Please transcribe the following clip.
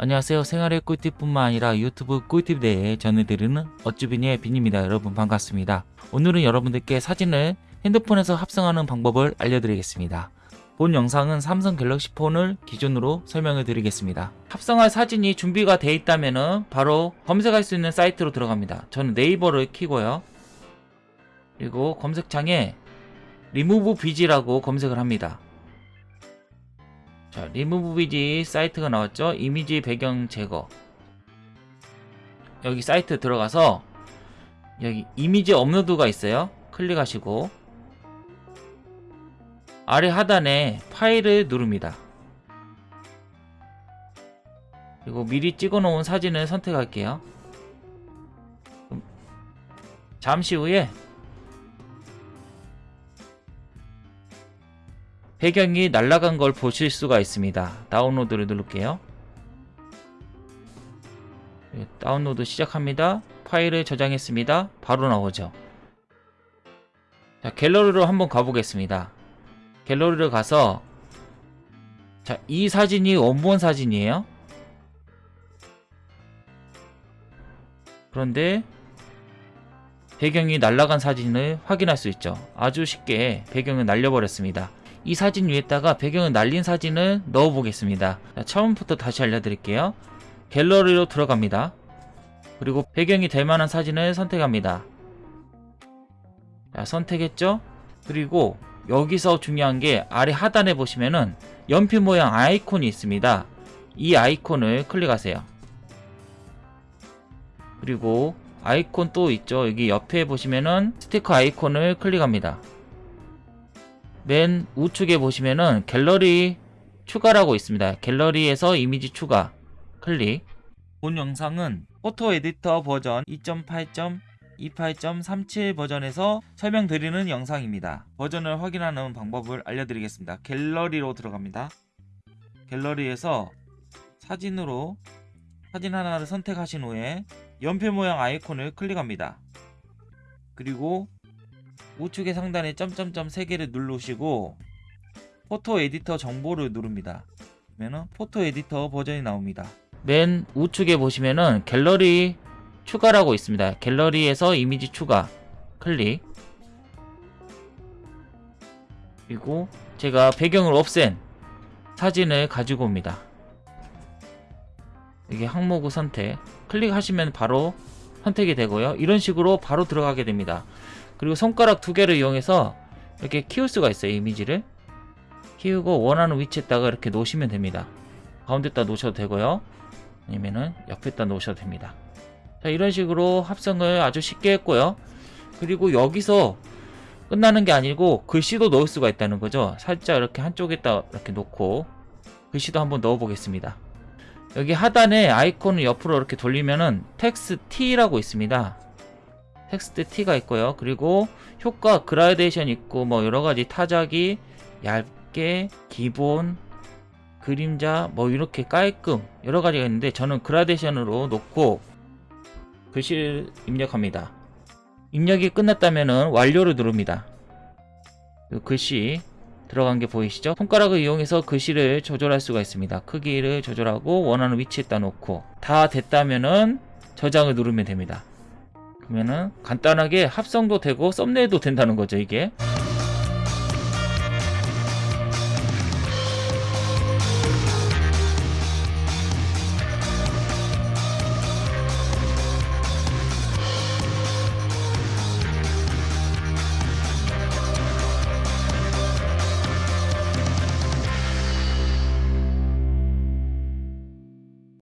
안녕하세요. 생활의 꿀팁뿐만 아니라 유튜브 꿀팁 대에 전해드리는 어쭈비니의 빈입니다. 여러분 반갑습니다. 오늘은 여러분들께 사진을 핸드폰에서 합성하는 방법을 알려드리겠습니다. 본 영상은 삼성 갤럭시 폰을 기준으로 설명을 드리겠습니다. 합성할 사진이 준비가 되어 있다면 바로 검색할 수 있는 사이트로 들어갑니다. 저는 네이버를 키고요. 그리고 검색창에 리무브 비지라고 검색을 합니다. 자, 리무브 비지 사이트가 나왔죠? 이미지 배경 제거. 여기 사이트 들어가서 여기 이미지 업로드가 있어요. 클릭하시고 아래 하단에 파일을 누릅니다. 그리고 미리 찍어 놓은 사진을 선택할게요. 잠시 후에 배경이 날아간 걸 보실 수가 있습니다. 다운로드를 누를게요. 네, 다운로드 시작합니다. 파일을 저장했습니다. 바로 나오죠. 자, 갤러리로 한번 가보겠습니다. 갤러리를 가서 자, 이 사진이 원본 사진이에요. 그런데 배경이 날아간 사진을 확인할 수 있죠. 아주 쉽게 배경을 날려버렸습니다. 이 사진 위에다가 배경을 날린 사진을 넣어 보겠습니다. 자, 처음부터 다시 알려드릴게요. 갤러리로 들어갑니다. 그리고 배경이 될 만한 사진을 선택합니다. 자, 선택했죠? 그리고 여기서 중요한 게 아래 하단에 보시면은 연필 모양 아이콘이 있습니다. 이 아이콘을 클릭하세요. 그리고 아이콘 또 있죠? 여기 옆에 보시면은 스티커 아이콘을 클릭합니다 맨 우측에 보시면은 갤러리 추가라고 있습니다. 갤러리에서 이미지 추가 클릭 본 영상은 포토 에디터 버전 2.8.28.37 버전에서 설명드리는 영상입니다. 버전을 확인하는 방법을 알려드리겠습니다. 갤러리로 들어갑니다. 갤러리에서 사진으로 사진 하나를 선택하신 후에 연필 모양 아이콘을 클릭합니다. 그리고 우측의 상단에 점점점 3개를 누르시고 photo editor 정보를 누릅니다. 그러면은 photo editor 버전이 나옵니다. 맨 우측에 보시면은 갤러리 추가라고 있습니다. 갤러리에서 이미지 추가 클릭 그리고 제가 배경을 없앤 사진을 가지고 옵니다. 이게 항목을 선택 클릭하시면 바로 선택이 되고요. 이런 식으로 바로 들어가게 됩니다. 그리고 손가락 두 개를 이용해서 이렇게 키울 수가 있어요 이미지를. 키우고 원하는 위치에다가 이렇게 놓으시면 됩니다. 가운데다 놓으셔도 되고요. 아니면은 옆에다 놓으셔도 됩니다. 자 이런 식으로 합성을 아주 쉽게 했고요. 그리고 여기서 끝나는 게 아니고 글씨도 넣을 수가 있다는 거죠. 살짝 이렇게 한쪽에다 이렇게 놓고 글씨도 한번 넣어 보겠습니다. 여기 하단에 아이콘을 옆으로 이렇게 돌리면은 텍스트 T라고 있습니다 텍스트 T가 있고요. 그리고 효과 그라데이션 있고 뭐 여러가지 타자기 얇게 기본 그림자 뭐 이렇게 깔끔 여러가지가 있는데 저는 그라데이션으로 놓고 글씨를 입력합니다. 입력이 끝났다면 완료를 누릅니다. 글씨 들어간 게 보이시죠? 손가락을 이용해서 글씨를 조절할 수가 있습니다. 크기를 조절하고 원하는 위치에다 놓고 다 됐다면은 저장을 누르면 됩니다. 그러면은 간단하게 합성도 되고 썸네일도 된다는 거죠 이게